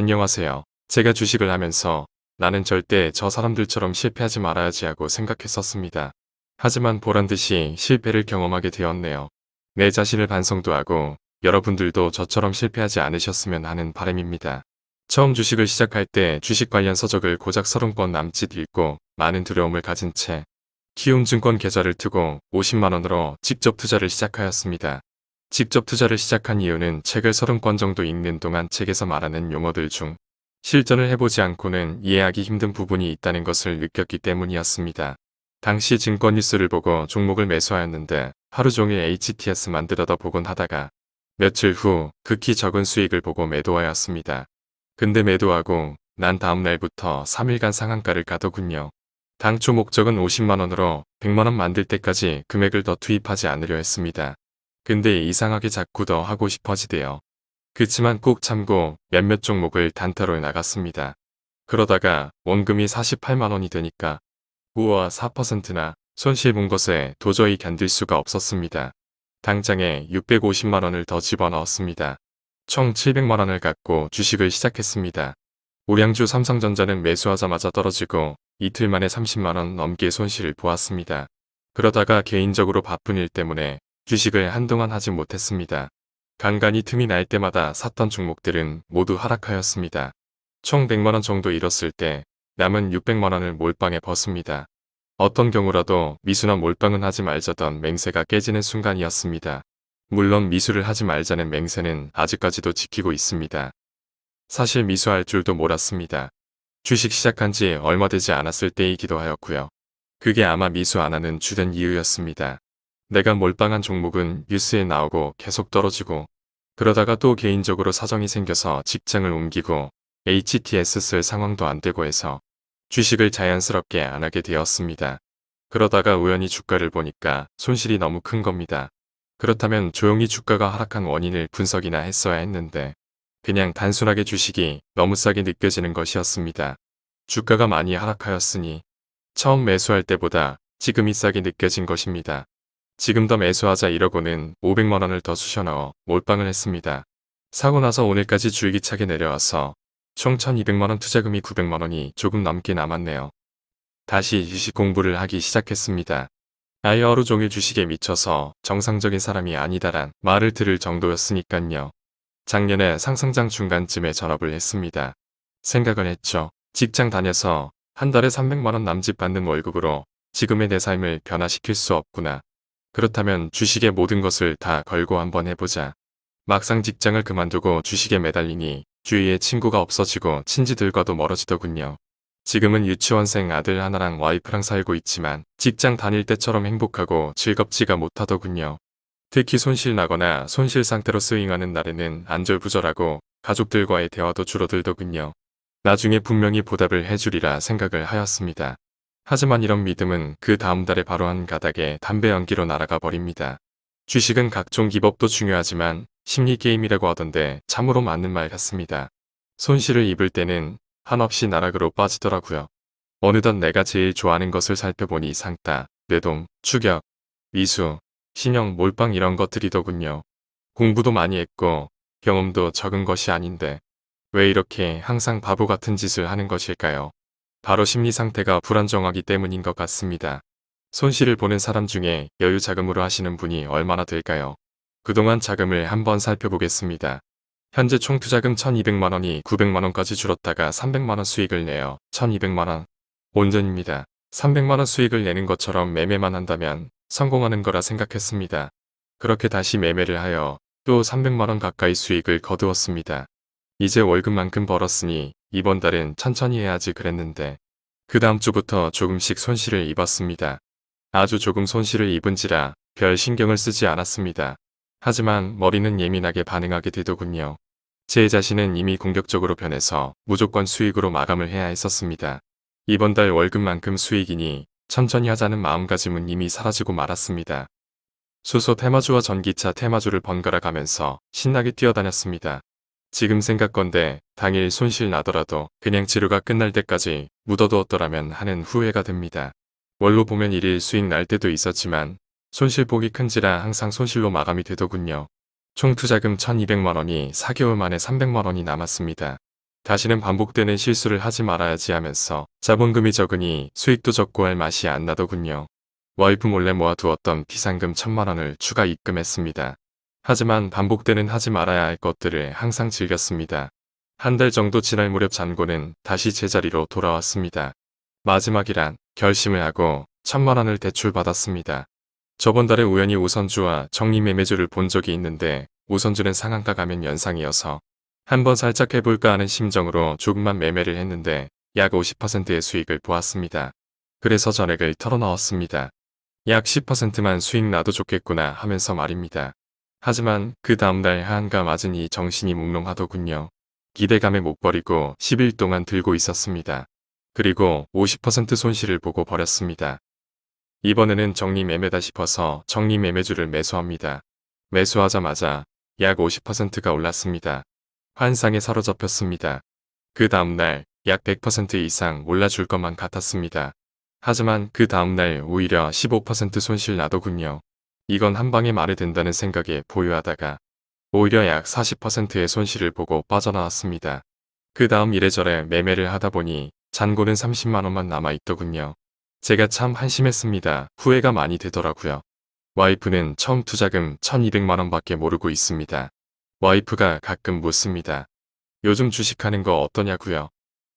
안녕하세요. 제가 주식을 하면서 나는 절대 저 사람들처럼 실패하지 말아야지 하고 생각했었습니다. 하지만 보란듯이 실패를 경험하게 되었네요. 내 자신을 반성도 하고 여러분들도 저처럼 실패하지 않으셨으면 하는 바람입니다. 처음 주식을 시작할 때 주식 관련 서적을 고작 30권 남짓 읽고 많은 두려움을 가진 채 키움증권 계좌를 트고 50만원으로 직접 투자를 시작하였습니다. 직접 투자를 시작한 이유는 책을 30권 정도 읽는 동안 책에서 말하는 용어들 중 실전을 해보지 않고는 이해하기 힘든 부분이 있다는 것을 느꼈기 때문이었습니다. 당시 증권 뉴스를 보고 종목을 매수하였는데 하루 종일 HTS만 들여다 보곤 하다가 며칠 후 극히 적은 수익을 보고 매도하였습니다. 근데 매도하고 난 다음 날부터 3일간 상한가를 가더군요. 당초 목적은 50만원으로 100만원 만들 때까지 금액을 더 투입하지 않으려 했습니다. 근데 이상하게 자꾸 더 하고 싶어지대요. 그치만 꼭 참고 몇몇 종목을 단타로 나갔습니다. 그러다가 원금이 48만원이 되니까 우와 4%나 손실 본 것에 도저히 견딜 수가 없었습니다. 당장에 650만원을 더 집어넣었습니다. 총 700만원을 갖고 주식을 시작했습니다. 우량주 삼성전자는 매수하자마자 떨어지고 이틀 만에 30만원 넘게 손실을 보았습니다. 그러다가 개인적으로 바쁜 일 때문에 주식을 한동안 하지 못했습니다. 간간히 틈이 날 때마다 샀던 종목들은 모두 하락하였습니다. 총 100만원 정도 잃었을 때 남은 600만원을 몰빵에 벗습니다. 어떤 경우라도 미수나 몰빵은 하지 말자던 맹세가 깨지는 순간이었습니다. 물론 미수를 하지 말자는 맹세는 아직까지도 지키고 있습니다. 사실 미수할 줄도 몰랐습니다. 주식 시작한 지 얼마 되지 않았을 때이기도 하였고요. 그게 아마 미수 안 하는 주된 이유였습니다. 내가 몰빵한 종목은 뉴스에 나오고 계속 떨어지고 그러다가 또 개인적으로 사정이 생겨서 직장을 옮기고 HTS 쓸 상황도 안 되고 해서 주식을 자연스럽게 안 하게 되었습니다. 그러다가 우연히 주가를 보니까 손실이 너무 큰 겁니다. 그렇다면 조용히 주가가 하락한 원인을 분석이나 했어야 했는데 그냥 단순하게 주식이 너무 싸게 느껴지는 것이었습니다. 주가가 많이 하락하였으니 처음 매수할 때보다 지금이 싸게 느껴진 것입니다. 지금 더 매수하자 이러고는 500만원을 더 쑤셔넣어 몰빵을 했습니다. 사고 나서 오늘까지 줄기차게 내려와서 총 1200만원 투자금이 900만원이 조금 넘게 남았네요. 다시 주식 공부를 하기 시작했습니다. 아예 하루 종일 주식에 미쳐서 정상적인 사람이 아니다란 말을 들을 정도였으니깐요. 작년에 상승장 중간쯤에 전업을 했습니다. 생각을 했죠. 직장 다녀서 한 달에 300만원 남짓 받는 월급으로 지금의 내 삶을 변화시킬 수 없구나. 그렇다면 주식의 모든 것을 다 걸고 한번 해보자. 막상 직장을 그만두고 주식에 매달리니 주위에 친구가 없어지고 친지들과도 멀어지더군요. 지금은 유치원생 아들 하나랑 와이프랑 살고 있지만 직장 다닐 때처럼 행복하고 즐겁지가 못하더군요. 특히 손실 나거나 손실 상태로 스윙하는 날에는 안절부절하고 가족들과의 대화도 줄어들더군요. 나중에 분명히 보답을 해주리라 생각을 하였습니다. 하지만 이런 믿음은 그 다음 달에 바로 한 가닥에 담배 연기로 날아가 버립니다. 주식은 각종 기법도 중요하지만 심리게임이라고 하던데 참으로 맞는 말 같습니다. 손실을 입을 때는 한없이 나락으로 빠지더라고요. 어느덧 내가 제일 좋아하는 것을 살펴보니 상따, 뇌동, 추격, 미수, 신형, 몰빵 이런 것들이더군요. 공부도 많이 했고 경험도 적은 것이 아닌데 왜 이렇게 항상 바보 같은 짓을 하는 것일까요? 바로 심리 상태가 불안정하기 때문인 것 같습니다. 손실을 보는 사람 중에 여유 자금으로 하시는 분이 얼마나 될까요? 그동안 자금을 한번 살펴보겠습니다. 현재 총 투자금 1200만원이 900만원까지 줄었다가 300만원 수익을 내어 1200만원 온전입니다. 300만원 수익을 내는 것처럼 매매만 한다면 성공하는 거라 생각했습니다. 그렇게 다시 매매를 하여 또 300만원 가까이 수익을 거두었습니다. 이제 월급만큼 벌었으니 이번 달은 천천히 해야지 그랬는데 그 다음 주부터 조금씩 손실을 입었습니다. 아주 조금 손실을 입은지라 별 신경을 쓰지 않았습니다. 하지만 머리는 예민하게 반응하게 되더군요. 제 자신은 이미 공격적으로 변해서 무조건 수익으로 마감을 해야 했었습니다. 이번 달 월급만큼 수익이니 천천히 하자는 마음가짐은 이미 사라지고 말았습니다. 수소 테마주와 전기차 테마주를 번갈아 가면서 신나게 뛰어다녔습니다. 지금 생각건데 당일 손실 나더라도 그냥 치료가 끝날 때까지 묻어두었더라면 하는 후회가 됩니다. 월로 보면 일일 수익 날 때도 있었지만 손실폭이 큰지라 항상 손실로 마감이 되더군요. 총 투자금 1200만원이 4개월 만에 300만원이 남았습니다. 다시는 반복되는 실수를 하지 말아야지 하면서 자본금이 적으니 수익도 적고 할 맛이 안 나더군요. 와이프 몰래 모아두었던 비상금 천만 원을 추가 입금했습니다. 하지만 반복되는 하지 말아야 할 것들을 항상 즐겼습니다. 한 달 정도 지날 무렵 잔고는 다시 제자리로 돌아왔습니다. 마지막이란 결심을 하고 천만 원을 대출받았습니다. 저번 달에 우연히 우선주와 정리매매주를 본 적이 있는데 우선주는 상한가 가면 연상이어서 한번 살짝 해볼까 하는 심정으로 조금만 매매를 했는데 약 50%의 수익을 보았습니다. 그래서 전액을 털어넣었습니다. 약 10%만 수익 나도 좋겠구나 하면서 말입니다. 하지만 그 다음날 하한가 맞으니 정신이 몽롱하더군요. 기대감에 못 버리고 10일 동안 들고 있었습니다. 그리고 50% 손실을 보고 버렸습니다. 이번에는 정리매매다 싶어서 정리매매주를 매수합니다. 매수하자마자 약 50%가 올랐습니다. 환상에 사로잡혔습니다. 그 다음날 약 100% 이상 올라줄 것만 같았습니다. 하지만 그 다음날 오히려 15% 손실 나더군요. 이건 한방에 말이 된다는 생각에 보유하다가 오히려 약 40%의 손실을 보고 빠져나왔습니다. 그 다음 이래저래 매매를 하다 보니 잔고는 30만원만 남아있더군요. 제가 참 한심했습니다. 후회가 많이 되더라고요. 와이프는 처음 투자금 1200만원 밖에 모르고 있습니다. 와이프가 가끔 묻습니다. 요즘 주식하는 거 어떠냐고요.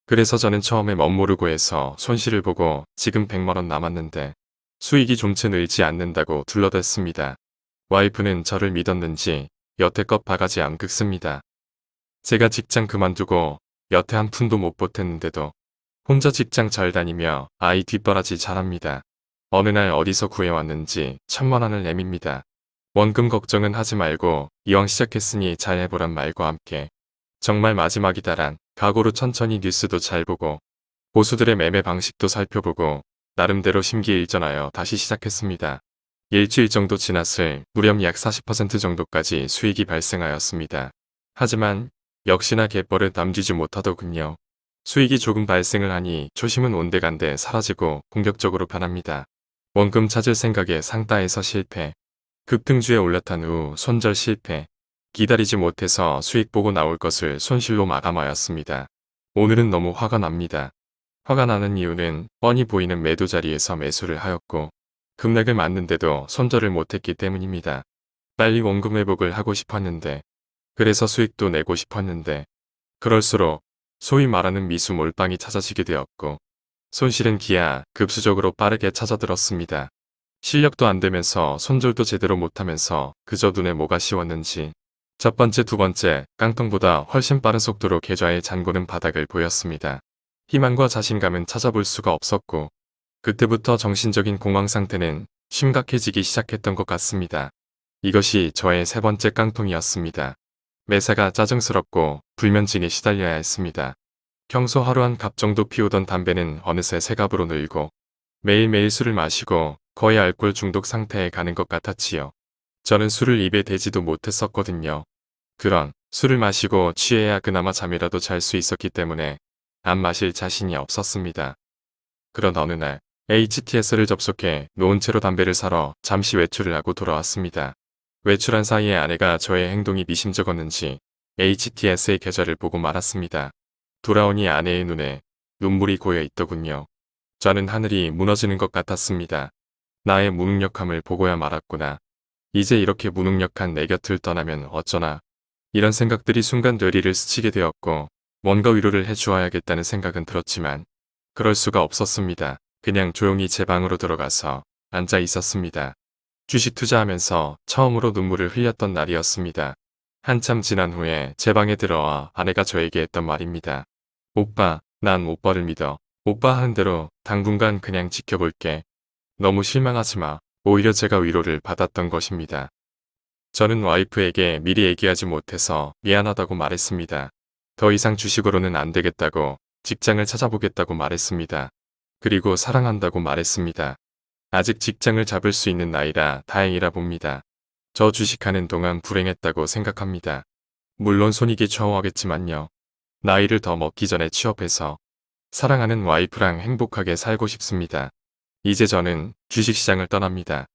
그래서 저는 처음에 멋모르고 해서 손실을 보고 지금 100만원 남았는데 수익이 좀채 늘지 않는다고 둘러댔습니다. 와이프는 저를 믿었는지 여태껏 바가지 안 긁습니다. 제가 직장 그만두고 여태 한 푼도 못 보탰는데도 혼자 직장 잘 다니며 아이 뒷바라지 잘합니다. 어느 날 어디서 구해왔는지 천만 원을 내밉니다. 원금 걱정은 하지 말고 이왕 시작했으니 잘 해보란 말과 함께 정말 마지막이다란 각오로 천천히 뉴스도 잘 보고 보수들의 매매 방식도 살펴보고 나름대로 심기일전하여 다시 시작했습니다. 일주일 정도 지났을 무렵 약40% 정도까지 수익이 발생하였습니다. 하지만 역시나 갯벌을 남기지 못하더군요. 수익이 조금 발생을 하니 초심은 온데간데 사라지고 공격적으로 변합니다. 원금 찾을 생각에 상따에서 실패. 급등주에 올라탄 후 손절 실패. 기다리지 못해서 수익 보고 나올 것을 손실로 마감하였습니다. 오늘은 너무 화가 납니다. 화가 나는 이유는 뻔히 보이는 매도 자리에서 매수를 하였고 급락을 맞는데도 손절을 못했기 때문입니다. 빨리 원금 회복을 하고 싶었는데 그래서 수익도 내고 싶었는데 그럴수록 소위 말하는 미수 몰빵이 찾아지게 되었고 손실은 기아 급수적으로 빠르게 찾아들었습니다. 실력도 안 되면서 손절도 제대로 못하면서 그저 눈에 뭐가 씌웠는지 첫 번째 두 번째 깡통보다 훨씬 빠른 속도로 계좌의 잔고는 바닥을 보였습니다. 희망과 자신감은 찾아볼 수가 없었고 그때부터 정신적인 공황 상태는 심각해지기 시작했던 것 같습니다. 이것이 저의 세 번째 깡통이었습니다. 매사가 짜증스럽고 불면증에 시달려야 했습니다. 평소 하루 한 갑 정도 피우던 담배는 어느새 세 갑으로 늘고 매일매일 술을 마시고 거의 알코올 중독 상태에 가는 것 같았지요. 저는 술을 입에 대지도 못했었거든요. 그런 술을 마시고 취해야 그나마 잠이라도 잘 수 있었기 때문에 안 마실 자신이 없었습니다. 그런 어느 날 HTS를 접속해 놓은 채로 담배를 사러 잠시 외출을 하고 돌아왔습니다. 외출한 사이에 아내가 저의 행동이 미심쩍었는지 HTS의 계좌를 보고 말았습니다. 돌아오니 아내의 눈에 눈물이 고여 있더군요. 저는 하늘이 무너지는 것 같았습니다. 나의 무능력함을 보고야 말았구나. 이제 이렇게 무능력한 내 곁을 떠나면 어쩌나. 이런 생각들이 순간 뇌리를 스치게 되었고 뭔가 위로를 해주어야겠다는 생각은 들었지만 그럴 수가 없었습니다. 그냥 조용히 제 방으로 들어가서 앉아 있었습니다. 주식 투자하면서 처음으로 눈물을 흘렸던 날이었습니다. 한참 지난 후에 제 방에 들어와 아내가 저에게 했던 말입니다. 오빠, 난 오빠를 믿어. 오빠 하는 대로 당분간 그냥 지켜볼게. 너무 실망하지 마. 오히려 제가 위로를 받았던 것입니다. 저는 와이프에게 미리 얘기하지 못해서 미안하다고 말했습니다. 더 이상 주식으로는 안 되겠다고 직장을 찾아보겠다고 말했습니다. 그리고 사랑한다고 말했습니다. 아직 직장을 잡을 수 있는 나이라 다행이라 봅니다. 저 주식하는 동안 불행했다고 생각합니다. 물론 손익이 좌우하겠지만요. 나이를 더 먹기 전에 취업해서 사랑하는 와이프랑 행복하게 살고 싶습니다. 이제 저는 주식시장을 떠납니다.